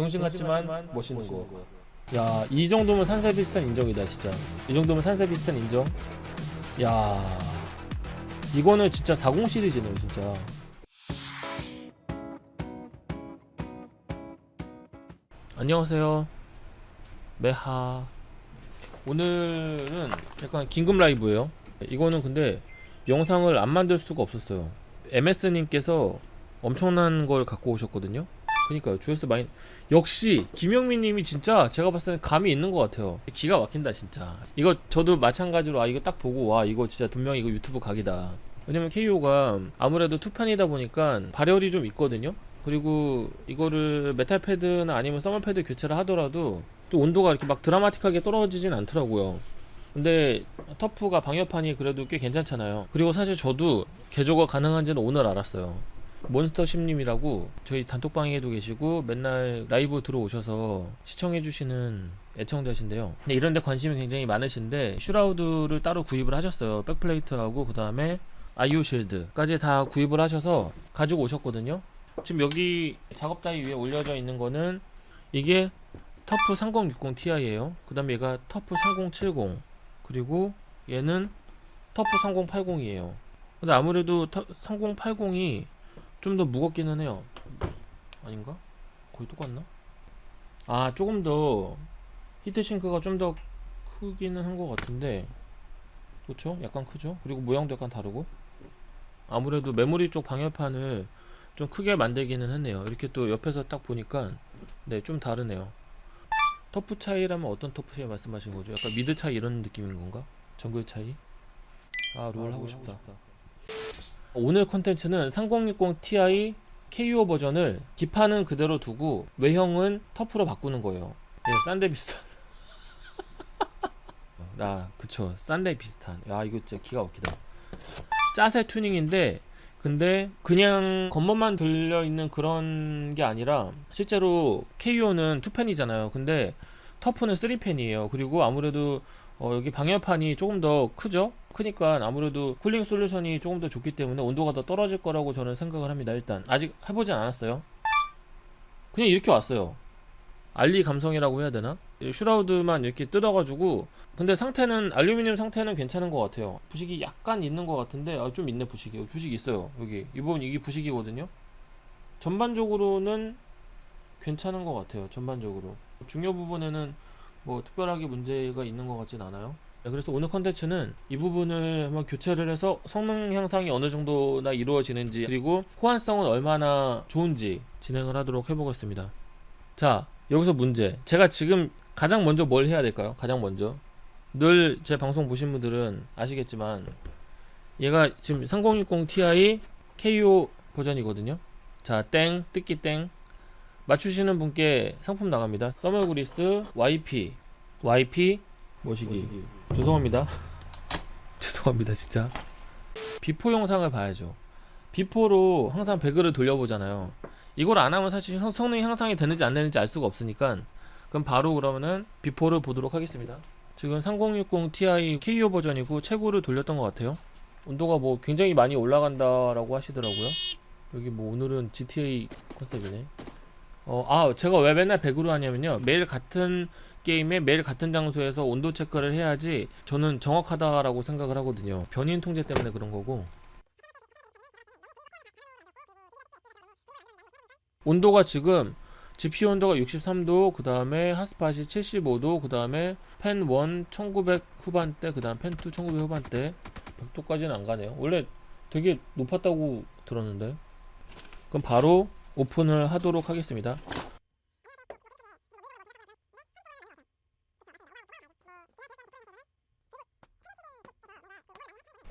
병신 같지만 멋있는 거. 야, 이 정도면 산세 비슷한 인정이다, 진짜. 이 정도면 산세 비슷한 인정. 야, 이거는 진짜 40 시리즈네요, 진짜. 안녕하세요. 메하. 오늘은 약간 긴급 라이브예요. 이거는 근데 영상을 안 만들 수가 없었어요. MS님께서 엄청난 걸 갖고 오셨거든요. 그러니까요. 조회수 많이 역시 김영민님이 진짜 제가 봤을 때는 감이 있는 것 같아요. 기가 막힌다 진짜. 이거 저도 마찬가지로 아 이거 딱 보고 와 이거 진짜 분명히 이거 유튜브 각이다. 왜냐면 KO가 아무래도 투판이다 보니까 발열이 좀 있거든요. 그리고 이거를 metal pad나 아니면 thermal pad 교체를 하더라도 또 온도가 이렇게 막 드라마틱하게 떨어지진 않더라고요. 근데 터프가 방열판이 그래도 꽤 괜찮잖아요. 그리고 사실 저도 개조가 가능한지는 오늘 알았어요. 몬스터 심님이라고 저희 단톡방에도 계시고 맨날 라이브 들어오셔서 시청해주시는 애청자신데요. 근데 이런데 관심이 굉장히 많으신데 슈라우드를 따로 구입을 하셨어요. 백플레이트하고 그 다음에 아이오 실드까지 다 구입을 하셔서 가지고 오셨거든요. 지금 여기 작업台위에 올려져 있는 거는 이게 터프 3060 Ti예요. 그 다음에 얘가 터프 3070 그리고 얘는 터프 3080이에요. 근데 아무래도 3080이 좀 더 무겁기는 해요. 아닌가? 거의 똑같나? 아 조금 더 히트싱크가 좀 더 크기는 한 것 같은데 그렇죠? 약간 크죠? 그리고 모양도 약간 다르고 아무래도 메모리 쪽 방열판을 좀 크게 만들기는 했네요. 이렇게 또 옆에서 딱 보니까 네 좀 다르네요. 터프 차이라면 어떤 터프 차이 말씀하신 거죠? 약간 미드 차이 이런 느낌인 건가? 정글 차이? 아 롤 하고 싶다. 오늘 컨텐츠는 3060 Ti KO 버전을 기판은 그대로 두고 외형은 터프로 바꾸는 거예요. 네, 싼데 비슷한. 아, 그쵸. 싼데 비슷한. 야, 이거 진짜 기가 막히다. 짜세 튜닝인데, 근데 그냥 겉멋만 들려있는 그런 게 아니라, 실제로 KO는 2팬이잖아요. 근데 터프는 3팬이에요. 그리고 아무래도 어, 여기 방열판이 조금 더 크죠? 크니까 아무래도 cooling solution이 조금 더 좋기 때문에 온도가 더 떨어질 거라고 저는 생각을 합니다. 일단 아직 해보진 않았어요. 그냥 이렇게 왔어요. 알리 감성이라고 해야 되나? shroud만 이렇게 뜯어가지고 근데 상태는 알루미늄 상태는 괜찮은 것 같아요. 부식이 약간 있는 것 같은데 아, 좀 있네 부식이. 부식 있어요. 여기 이 부분 이게 부식이거든요. 전반적으로는 괜찮은 것 같아요. 전반적으로 중요 부분에는 뭐 특별하게 문제가 있는 것 같진 않아요. 네, 그래서 오늘 컨텐츠는 이 부분을 한번 교체를 해서 성능 향상이 어느 정도나 이루어지는지 그리고 호환성은 얼마나 좋은지 진행을 하도록 해보겠습니다. 자 여기서 문제 제가 지금 가장 먼저 뭘 해야 될까요? 가장 먼저 늘 제 방송 보신 분들은 아시겠지만 얘가 지금 3060 Ti KO 버전이거든요. 자 땡 뜯기 땡 맞추시는 분께 상품 나갑니다. thermal grease YP YP 모시기 죄송합니다. 죄송합니다 진짜. before 영상을 봐야죠. 비포로 항상 배그를 돌려보잖아요. 이걸 안 하면 사실 성- 성능 향상이 되는지 안 되는지 알 수가 없으니까 그럼 바로 그러면은 비포를 보도록 하겠습니다. 지금 3060 Ti KO 버전이고 최고를 돌렸던 것 같아요. 온도가 뭐 굉장히 많이 올라간다라고 하시더라고요. 여기 뭐 오늘은 GTA 컨셉이네. 어, 아, 제가 왜 맨날 100으로 하냐면요. 매일 같은 게임에 매일 같은 장소에서 온도 체크를 해야지 저는 정확하다라고 생각을 하거든요. 변인 통제 때문에 그런 거고. 온도가 지금 GPU 온도가 63도, 그 다음에 핫스팟이 75도, 그 다음에 펜 1 1900 후반대, 그 다음 펜2 1900 후반대. 100도까지는 안 가네요. 원래 되게 높았다고 들었는데. 그럼 바로 오픈을 하도록 하겠습니다.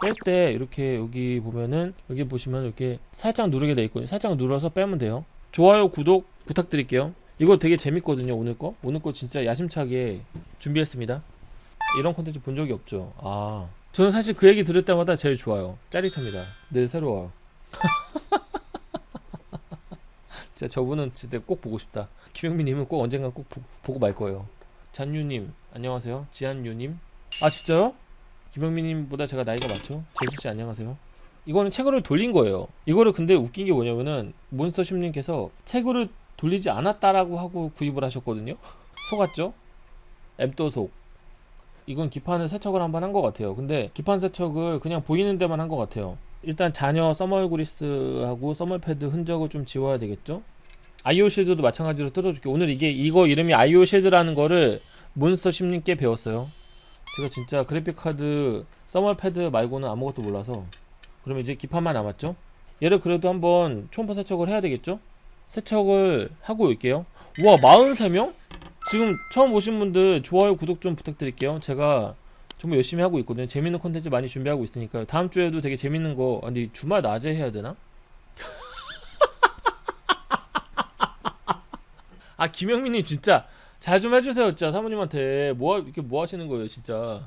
뺄 때 이렇게 여기 보면은 여기 보시면 이렇게 살짝 누르게 돼 있거든요. 살짝 눌러서 빼면 돼요. 좋아요, 구독 부탁드릴게요. 이거 되게 재밌거든요. 오늘 거. 오늘 거 진짜 야심차게 준비했습니다. 이런 콘텐츠 본 적이 없죠. 아. 저는 사실 그 얘기 들을 때마다 제일 좋아요. 짜릿합니다. 늘 새로워요. 진짜 저분은 진짜 꼭 보고 싶다. 김영민님은 꼭 언젠가 꼭 보, 보고 말 거예요. 잔유님 안녕하세요. 지한유님 아 진짜요? 김영민님보다 제가 나이가 많죠? 제수씨 안녕하세요. 이거는 채굴을 돌린 거예요. 이거를 근데 웃긴 게 뭐냐면은 몬스터 심님께서 채굴을 돌리지 않았다라고 하고 구입을 하셨거든요 속았죠? 엠도속 이건 기판을 세척을 한번 한 것 같아요 근데 기판 세척을 그냥 보이는 데만 한 것 같아요 일단 잔여 thermal grease하고 thermal 패드 흔적을 좀 지워야 되겠죠 IO shield도 마찬가지로 뜯어줄게 오늘 이게 이거 이름이 IO shield라는 거를 몬스터 심님께 배웠어요 제가 진짜 그래픽카드 써멀 패드 말고는 아무것도 몰라서 그러면 이제 기판만 남았죠? 얘를 그래도 한번 초음파 세척을 해야 되겠죠? 세척을 하고 올게요. 와 43명? 지금 처음 오신 분들 좋아요 구독 좀 부탁드릴게요. 제가 정말 열심히 하고 있거든요. 재밌는 콘텐츠 많이 준비하고 있으니까요. 다음 주에도 되게 재밌는 거 아, 근데 주말 낮에 해야 되나? 아 김영민님 진짜 잘 좀 해주세요 진짜. 사모님한테. 뭐 하- 이렇게 뭐 하시는 거예요 진짜.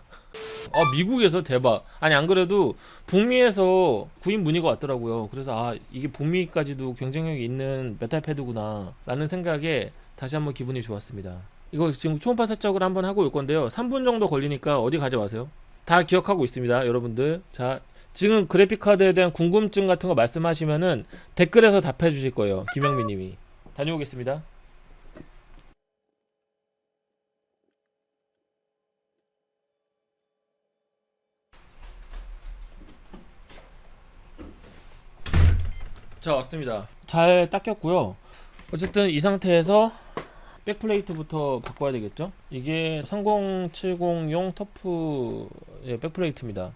아 미국에서 대박. 아니 안 그래도 북미에서 구입 문의가 왔더라고요. 그래서 아 이게 북미까지도 경쟁력이 있는 메탈 패드구나 라는 생각에 다시 한번 기분이 좋았습니다. 이거 지금 초음파 세척을 한번 하고 올 건데요. 3분 정도 걸리니까 어디 가지 마세요. 다 기억하고 있습니다 여러분들. 자 지금 그래픽카드에 대한 궁금증 같은 거 말씀하시면은 댓글에서 답해 주실 거예요 김영민 님이. 다녀오겠습니다 자 왔습니다. 잘 닦였고요. 어쨌든 이 상태에서 백플레이트부터 바꿔야 되겠죠? 이게 3070용 터프 예, 백플레이트입니다.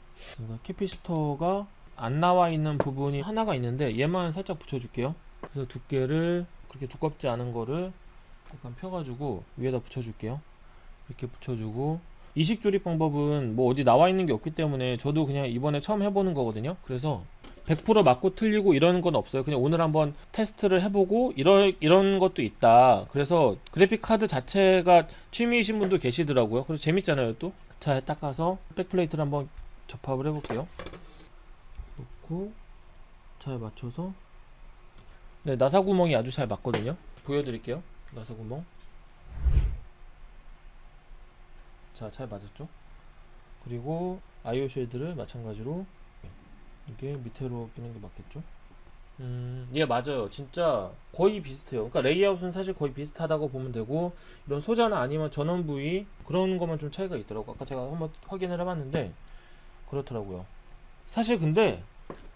캐피스터가 안 나와 있는 부분이 하나가 있는데 얘만 살짝 붙여줄게요. 그래서 두께를 그렇게 두껍지 않은 거를 약간 펴가지고 위에다 붙여줄게요. 이렇게 붙여주고 이식 조립 방법은 뭐 어디 나와 있는 게 없기 때문에 저도 그냥 이번에 처음 해보는 거거든요. 그래서 100% 맞고 틀리고 이런 건 없어요. 그냥 오늘 한번 테스트를 해보고 이런 이런 것도 있다. 그래서 그래픽 카드 자체가 취미이신 분도 계시더라고요. 그래서 재밌잖아요, 또. 잘 닦아서 백플레이트를 한번 접합을 해볼게요. 놓고 잘 맞춰서 네 나사 구멍이 아주 잘 맞거든요. 보여드릴게요. 나사 구멍. 자, 잘 맞았죠? 그리고 아이오 쉐드를 마찬가지로 이게 밑으로 끼는 게 맞겠죠? 음, 예, 맞아요. 진짜 거의 비슷해요. 그러니까 레이아웃은 사실 거의 비슷하다고 보면 되고, 이런 소자나 아니면 전원 부위, 그런 것만 좀 차이가 있더라고. 아까 제가 한번 확인을 해봤는데, 그렇더라고요. 사실 근데,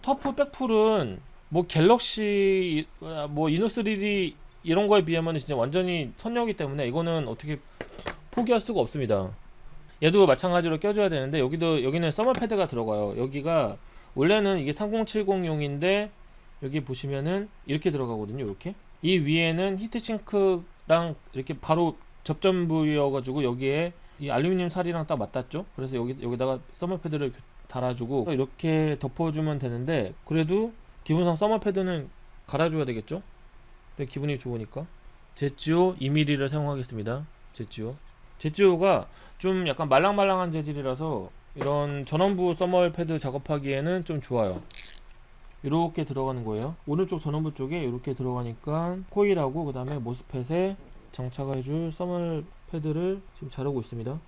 터프 백플은, 뭐 갤럭시, 아, 뭐 이노 3D 이런 거에 비하면 진짜 완전히 선녀이기 때문에, 이거는 어떻게 포기할 수가 없습니다. 얘도 마찬가지로 껴줘야 되는데, 여기도, 여기는 서머 패드가 들어가요. 여기가, 원래는 이게 3070용인데 여기 보시면은 이렇게 들어가거든요 이렇게. 이 위에는 heat sink랑 이렇게 바로 접점 부위여가지고 여기에 이 알루미늄 살이랑 딱 맞닿죠? 그래서 여기 여기다가 서머 패드를 달아주고 이렇게 덮어주면 되는데 그래도 기본상 서머 패드는 갈아줘야 되겠죠? 기분이 좋으니까. 제지오 2mm를 사용하겠습니다. 제지오. 제지오가 좀 약간 말랑말랑한 재질이라서 이런 전원부 thermal 패드 작업하기에는 좀 좋아요. 이렇게 들어가는 거예요. 오른쪽 전원부 쪽에 이렇게 들어가니까 코일하고 그 다음에 MOSFET에 장착해줄 써멀 패드를 지금 자르고 있습니다.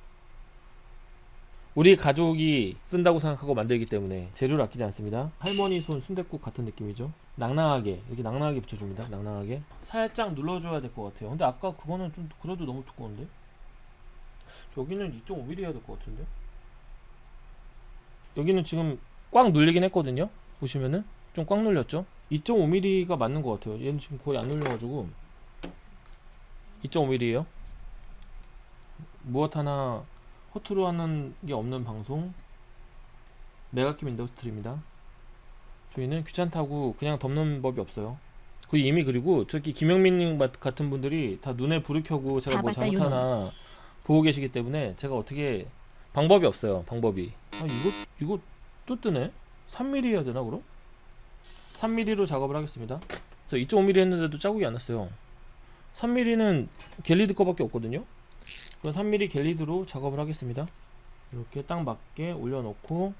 우리 가족이 쓴다고 생각하고 만들기 때문에 재료를 아끼지 않습니다. 할머니 손 순댓국 같은 느낌이죠. 낭낭하게 이렇게 낭낭하게 붙여줍니다. 낭낭하게. 살짝 눌러줘야 될 것 같아요. 근데 아까 그거는 좀 그래도 너무 두꺼운데? 여기는 2.5mm 해야 될 것 같은데 여기는 지금 꽉 눌리긴 했거든요. 보시면은 좀 꽉 눌렸죠? 2.5mm가 맞는 것 같아요. 얘는 지금 거의 안 눌려가지고. 2.5mm에요. 무엇 하나 허투루 하는 게 없는 방송. 메가킴 인더스트리입니다. 저희는 귀찮다고 그냥 덮는 법이 없어요. 그 이미 그리고 저기 김영민님 같은 분들이 다 눈에 불을 켜고 제가 뭐 잘못하나 보고 계시기 때문에 제가 어떻게 방법이 없어요 방법이 아 이거 이거 또 뜨네? 3mm 해야 되나 그럼? 3mm로 작업을 하겠습니다. 그래서 2.5mm 했는데도 자국이 안 났어요. 3mm는 갤리드 거밖에 없거든요? 그럼 3mm 갤리드로 작업을 하겠습니다. 이렇게 딱 맞게 올려놓고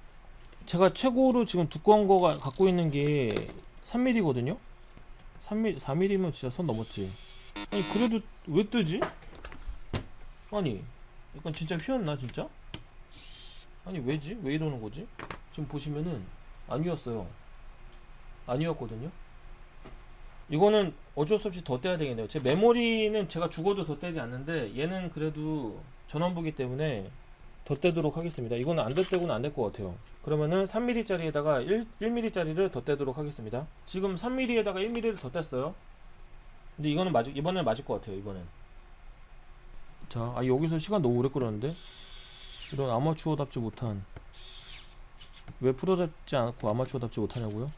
제가 최고로 지금 두꺼운 거가 갖고 있는 게 3mm거든요? 3mm, 4mm면 진짜 선 넘었지. 아니 그래도 왜 뜨지? 아니 약간 진짜 휘었나 진짜? 아니 왜지? 왜 이러는 거지? 지금 보시면은 안 휘었거든요 이거는 어쩔 수 없이 더 떼야 되겠네요. 제 메모리는 제가 죽어도 더 떼지 않는데 얘는 그래도 전원부기 때문에 더 떼도록 하겠습니다. 이거는 안 떼고는 안 될 것 같아요. 그러면은 3mm짜리에다가 1, 1mm짜리를 더 떼도록 하겠습니다. 지금 3mm에다가 1mm를 더 뗐어요. 근데 이거는 맞 이번엔 맞을 것 같아요. 이번엔. 자, 아 여기서 시간 너무 오래 끌었는데 이런 아마추어답지 못한 왜 프로답지 않고 아마추어답지 못하냐고요?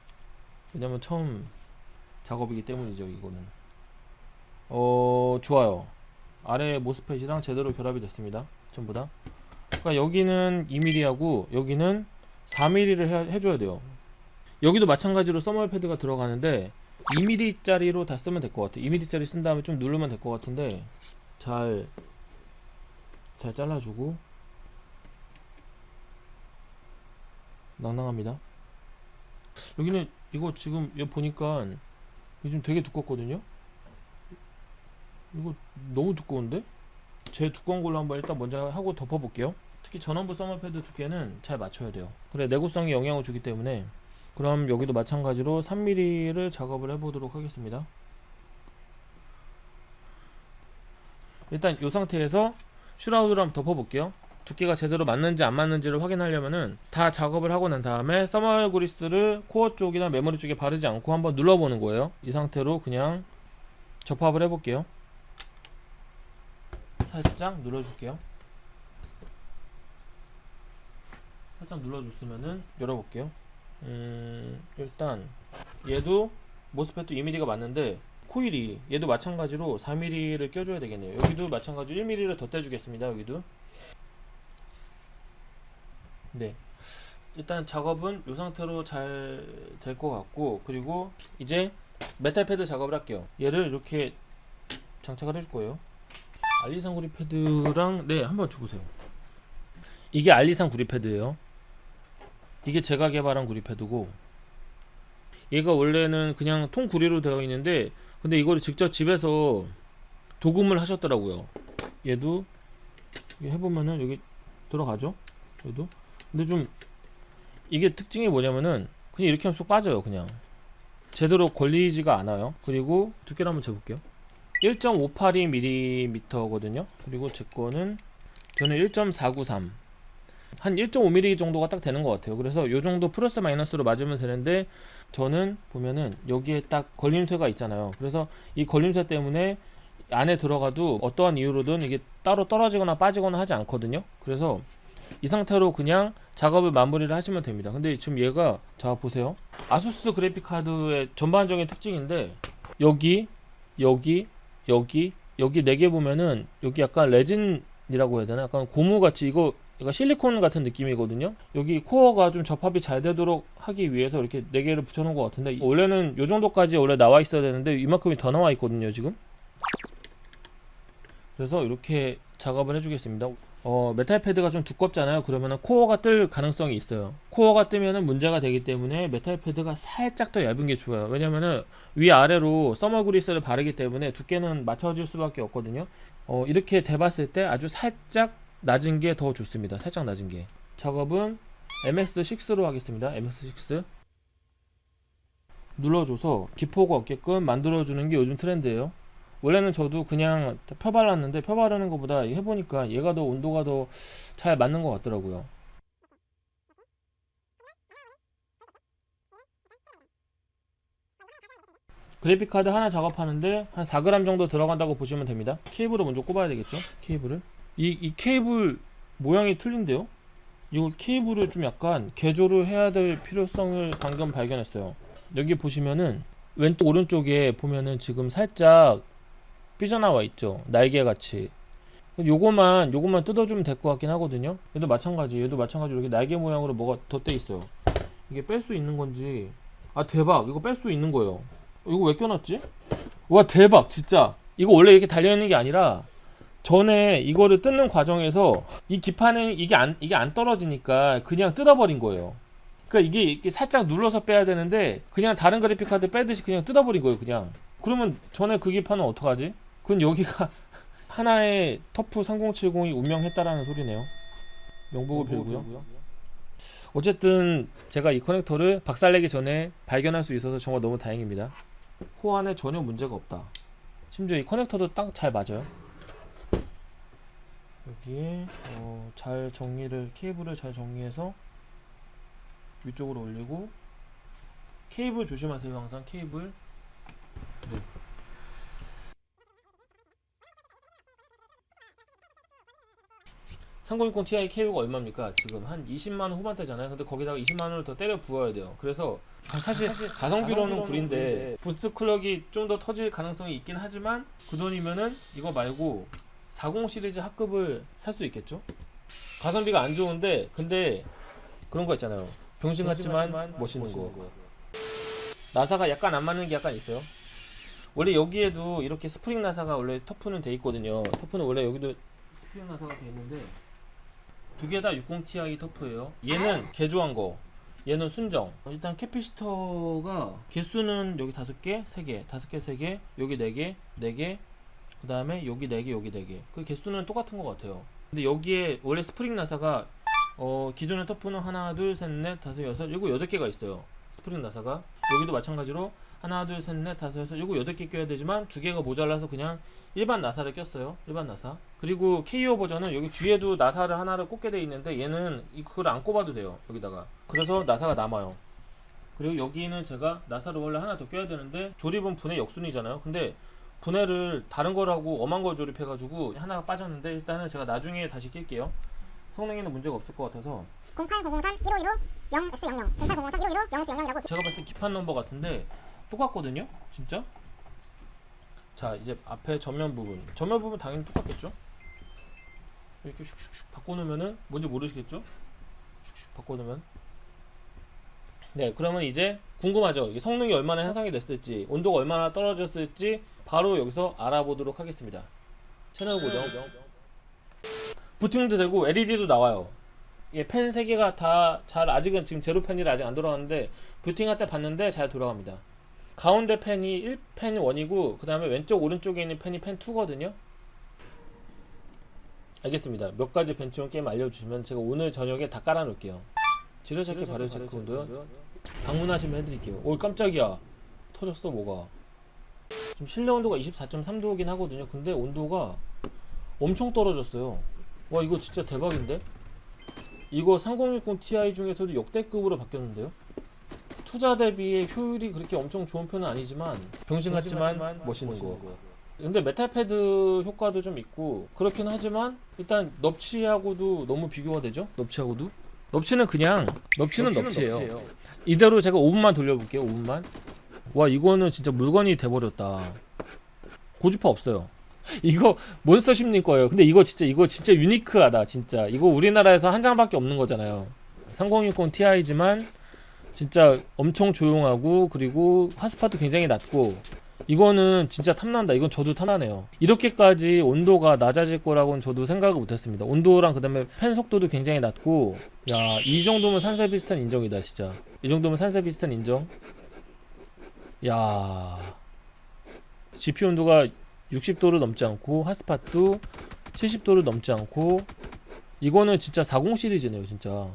왜냐면 처음 작업이기 때문이죠. 이거는. 어 좋아요. 아래 모스펫이랑 제대로 결합이 됐습니다. 전부 다. 그러니까 여기는 2mm하고 여기는 4mm를 해, 해줘야 돼요. 여기도 마찬가지로 써멀 패드가 들어가는데 2mm짜리로 다 쓰면 될 것 같아요. 2mm짜리 쓴 다음에 좀 누르면 될 것 같은데 잘, 잘 잘라주고 낭낭합니다. 여기는 이거 지금 여기 보니까 좀 되게 두껍거든요. 이거 너무 두꺼운데? 제 두꺼운 걸로 한번 일단 먼저 하고 덮어볼게요. 특히 전원부 써머 패드 두께는 잘 맞춰야 돼요. 그래 내구성에 영향을 주기 때문에 그럼 여기도 마찬가지로 3mm를 작업을 해보도록 하겠습니다. 일단 이 상태에서 shroud를 한번 덮어볼게요. 두께가 제대로 맞는지 안 맞는지를 확인하려면은 다 작업을 하고 난 다음에 thermal grease를 코어 쪽이나 메모리 쪽에 바르지 않고 한번 눌러보는 거예요. 이 상태로 그냥 접합을 해볼게요. 살짝 눌러줄게요. 살짝 눌러줬으면은 열어볼게요. 음, 일단 얘도 모스펫도 2mm가 맞는데 코일이 얘도 마찬가지로 4mm를 껴줘야 되겠네요. 여기도 마찬가지로 1mm를 더 떼주겠습니다. 여기도 네. 일단 작업은 이 상태로 잘 될 것 같고 그리고 이제 메탈 패드 작업을 할게요. 얘를 이렇게 장착을 해줄 거예요. 알리산 구리 패드랑 네 한번 줘보세요. 이게 알리산 구리 패드예요. 이게 제가 개발한 구리 패드고 얘가 원래는 그냥 통 구리로 되어 있는데 근데 이거를 직접 집에서 도금을 하셨더라고요. 얘도 해보면은 여기 들어가죠. 얘도 근데 좀 이게 특징이 뭐냐면은 그냥 이렇게 하면 쑥 빠져요 그냥. 제대로 걸리지가 않아요. 그리고 두께를 한번 재볼게요. 1.582mm 거든요. 그리고 제 거는 저는 1.493 한 1.5mm 정도가 딱 되는 것 같아요. 그래서 요 정도 플러스 마이너스로 맞으면 되는데 저는 보면은 여기에 딱 걸림쇠가 있잖아요. 그래서 이 걸림쇠 때문에 안에 들어가도 어떠한 이유로든 이게 따로 떨어지거나 빠지거나 하지 않거든요. 그래서 이 상태로 그냥 작업을 마무리를 하시면 됩니다. 근데 지금 얘가 자 보세요. 아수스 그래픽 카드의 전반적인 특징인데 여기 여기 여기 여기 네 개 보면은 여기 약간 레진이라고 해야 되나? 약간 고무같이 이거 이거 실리콘 같은 느낌이거든요? 여기 코어가 좀 접합이 잘 되도록 하기 위해서 이렇게 네 개를 붙여 놓은 것 같은데 원래는 요 정도까지 원래 나와 있어야 되는데 이만큼이 더 나와 있거든요 지금? 그래서 이렇게 작업을 해주겠습니다 어, 메탈 패드가 좀 두껍잖아요. 그러면은 코어가 뜰 가능성이 있어요. 코어가 뜨면은 문제가 되기 때문에 메탈 패드가 살짝 더 얇은 게 좋아요. 왜냐면은 위아래로 thermal grease를 바르기 때문에 두께는 맞춰질 수밖에 없거든요. 어, 이렇게 대봤을 때 아주 살짝 낮은 게 더 좋습니다. 살짝 낮은 게. 작업은 MS6로 하겠습니다. MS6. 눌러줘서 기포가 없게끔 만들어주는 게 요즘 트렌드예요. 원래는 저도 그냥 펴발랐는데 펴바르는 것보다 해보니까 얘가 더 온도가 더 잘 맞는 것 같더라고요. 그래픽카드 하나 작업하는데 한 4g 정도 들어간다고 보시면 됩니다. 케이블을 먼저 꼽아야 되겠죠? 케이블을? 이, 이 케이블 모양이 틀린데요? 이걸 케이블을 좀 약간 개조를 해야 될 필요성을 방금 발견했어요. 여기 보시면은 왼쪽 오른쪽에 보면은 지금 살짝 삐져나와 있죠. 날개같이. 요거만 요거만 뜯어주면 될 것 같긴 하거든요. 얘도 마찬가지. 얘도 마찬가지로 이렇게 날개 모양으로 뭐가 덧대 있어요. 이게 뺄 수 있는 건지. 아 대박. 이거 뺄 수 있는 거예요. 이거 왜 껴놨지? 와 대박. 진짜. 이거 원래 이렇게 달려있는 게 아니라 전에 이거를 뜯는 과정에서 이 기판에 이게 안 이게 안 떨어지니까 그냥 뜯어버린 거예요. 그러니까 이게 이렇게 살짝 눌러서 빼야 되는데 그냥 다른 그래픽 카드 빼듯이 그냥 뜯어버린 거예요 그냥. 그러면 전에 그 기판은 어떡하지? 그건 여기가 하나의 터프 3070이 운명했다라는 소리네요. 명복을 빌고요. 어쨌든 제가 이 커넥터를 박살내기 전에 발견할 수 있어서 정말 너무 다행입니다. 호환에 전혀 문제가 없다 심지어 이 커넥터도 딱 잘 맞아요 여기에 어, 잘 정리를 케이블을 잘 정리해서 위쪽으로 올리고 케이블 조심하세요 항상 케이블 3060 Ti KO가 얼마입니까? 지금 한 20만원 후반대잖아요. 근데 거기다가 20만원을 더 때려 부어야 돼요. 그래서 사실, 사실 가성비로는 구린데 boost clock이 좀 더 터질 가능성이 있긴 하지만 그 돈이면은 이거 말고 40 시리즈 합급을 살 수 있겠죠? 가성비가 안 좋은데 근데 그런 거 있잖아요. 병신 같지만, 병신 같지만 멋있는, 멋있는 거. 거. 나사가 약간 안 맞는 게 약간 있어요. 원래 여기에도 이렇게 스프링 나사가 원래 TUF는 돼 있거든요. TUF는 원래 여기도 스프링 나사가 돼 있는데 두 개 다 60ti TUF예요. 얘는 개조한 거. 얘는 순정. 일단 capacitor가 개수는 여기 다섯 개, 세 개, 다섯 개, 세 개, 여기 네 개, 네 개, 그 다음에 여기 네 개, 여기 네 개. 그 개수는 똑같은 것 같아요. 근데 여기에 원래 스프링 나사가 어 기존의 TUF는 하나, 둘, 셋, 넷, 다섯, 여섯, 일곱, 여덟 개가 있어요. 스프링 나사가. 여기도 마찬가지로 하나, 둘, 셋, 넷, 다섯, 여섯, 일곱, 여덟 개 껴야 되지만 두 개가 모자라서 그냥 일반 나사를 꼈어요. 일반 나사. 그리고 KO 버전은 여기 뒤에도 나사를 하나를 꽂게 돼 있는데 얘는 이 그걸 안 꼽아도 돼요. 여기다가. 그래서 나사가 남아요. 그리고 여기는 제가 나사를 원래 하나 더 껴야 되는데 조립은 분해 역순이잖아요. 근데 분해를 다른 거라고 엄한 걸 조립해 가지고 하나가 빠졌는데 일단은 제가 나중에 다시 낄게요. 성능에는 문제가 없을 것 같아서 08003 1515 0X00 08003 1515 0X00이라고 제가 봤을 때 기판 넘버 같은데 똑같거든요? 진짜? 자 이제 앞에 전면 부분. 전면 부분 당연히 똑같겠죠? 이렇게 슉슉슉 바꿔놓으면은 뭔지 모르시겠죠? 슉슉 바꿔놓으면. 네 그러면 이제 궁금하죠? 이게 성능이 얼마나 향상이 됐을지 온도가 얼마나 떨어졌을지 바로 여기서 알아보도록 하겠습니다. 채널 고정. 부팅도 되고 LED도 나와요. 예, 펜 3개가 다 잘 아직은 지금 제로 펜이라 아직 안 돌아가는데 부팅할 때 봤는데 잘 돌아갑니다. 가운데 펜이 1펜 1이고 그 다음에 왼쪽 오른쪽에 있는 펜이 펜 2거든요. 알겠습니다. 몇 가지 벤치온 게임 알려주시면 제가 오늘 저녁에 다 깔아놓을게요. 지뢰찾기 발열 체크 온도요. 방문하시면 해드릴게요. 오 깜짝이야. 터졌어 뭐가. 지금 실내 온도가 24.3도이긴 하거든요. 근데 온도가 엄청 떨어졌어요. 와 이거 진짜 대박인데? 이거 3060 Ti 중에서도 역대급으로 바뀌었는데요. 투자 대비의 효율이 그렇게 엄청 좋은 편은 아니지만 병신 같지만 멋있는 거. 근데 메탈 패드 효과도 좀 있고 그렇긴 하지만 일단 넙치하고도 너무 비교가 되죠? 넙치하고도? 넙치는 그냥 넙치는 넙치예요. 이대로 제가 5분만 돌려볼게요. 5분만. 와 이거는 진짜 물건이 돼버렸다. 고주파 없어요. 이거 몬스터십님 거예요. 근데 이거 진짜 이거 진짜 유니크하다. 진짜 이거 우리나라에서 한 장밖에 없는 거잖아요. 3060 Ti지만 진짜 엄청 조용하고 그리고 하스팟도 굉장히 낮고 이거는 진짜 탐난다. 이건 저도 탐나네요. 이렇게까지 온도가 낮아질 거라고는 저도 생각을 못했습니다. 온도랑 그 다음에 팬 속도도 굉장히 낮고 야 이 정도면 산세 비슷한 인정이다 진짜. 이 정도면 산세 비슷한 인정. 야 GPU 온도가 60도를 넘지 않고 핫스팟도 70도를 넘지 않고 이거는 진짜 40 시리즈네요 진짜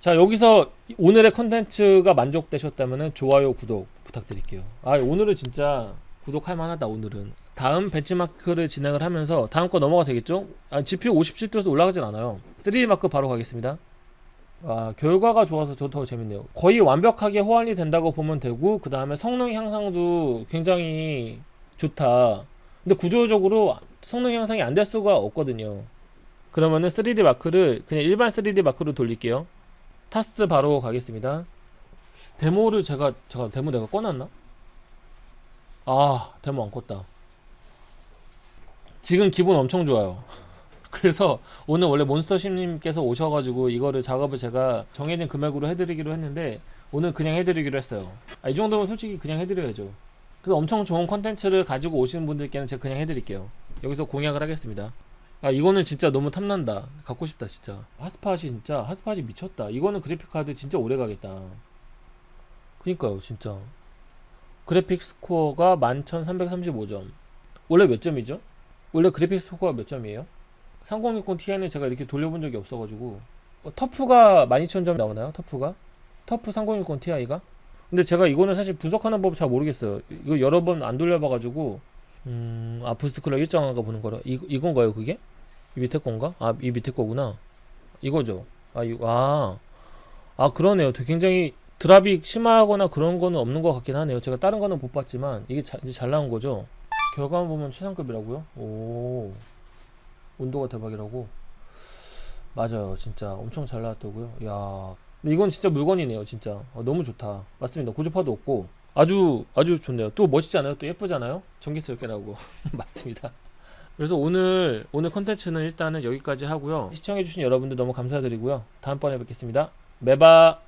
자 여기서 오늘의 컨텐츠가 만족되셨다면 좋아요 구독 부탁드릴게요 아 오늘은 진짜 구독할 만하다 오늘은 다음 벤치마크를 진행을 하면서 다음 거 넘어가 되겠죠? 아, GPU 57도에서 올라가진 않아요 3D 마크 바로 가겠습니다 아, 결과가 좋아서 저 더 재밌네요 거의 완벽하게 호환이 된다고 보면 되고 그 다음에 성능 향상도 굉장히 좋다. 근데 구조적으로 성능 향상이 안 될 수가 없거든요. 그러면은 3D 마크를 그냥 일반 3D 마크로 돌릴게요. 타스 바로 가겠습니다. 데모를 제가 제가 데모 내가 꺼놨나? 아 데모 안 껐다. 지금 기분 엄청 좋아요. 그래서 오늘 원래 몬스터심님께서 오셔가지고 이거를 작업을 제가 정해진 금액으로 해드리기로 했는데 오늘 그냥 해드리기로 했어요. 아, 이 정도면 솔직히 그냥 해드려야죠. 그래서 엄청 좋은 컨텐츠를 가지고 오시는 분들께는 제가 그냥 해드릴게요 여기서 공약을 하겠습니다 아 이거는 진짜 너무 탐난다 갖고 싶다 진짜 핫스팟이 진짜 핫스팟이 미쳤다 이거는 그래픽카드 진짜 오래 가겠다 그니까요 진짜 그래픽 스코어가 11335점 원래 몇 점이죠? 원래 그래픽 스코어가 몇 점이에요? 3060 Ti는 제가 이렇게 돌려본 적이 없어가지고 어, TUF가 12000점 나오나요? TUF가? TUF 3060 Ti가? 근데 제가 이거는 사실 분석하는 법 잘 모르겠어요. 이거 여러 번 안 돌려봐가지고 음, 아 boost clock 일정한가 보는 거라 이 이건가요 그게? 이 밑에 건가? 아 이 밑에 거구나. 이거죠. 아 이거 아, 아 그러네요. 굉장히 drop이 심하거나 그런 거는 없는 것 같긴 하네요. 제가 다른 거는 못 봤지만 이게 자, 이제 잘 나온 거죠. 결과만 보면 최상급이라고요? 오 온도가 대박이라고. 맞아요, 진짜 엄청 잘 나왔다고요. 야, 이건 진짜 물건이네요, 진짜. 어, 너무 좋다. 맞습니다. 고주파도 없고 아주 아주 좋네요. 또 멋있지 않아요? 또 예쁘잖아요? 전기스럽게 나오고 맞습니다. 그래서 오늘 오늘 컨텐츠는 일단은 여기까지 하고요. 시청해주신 여러분들 너무 감사드리고요. 다음번에 뵙겠습니다. 매바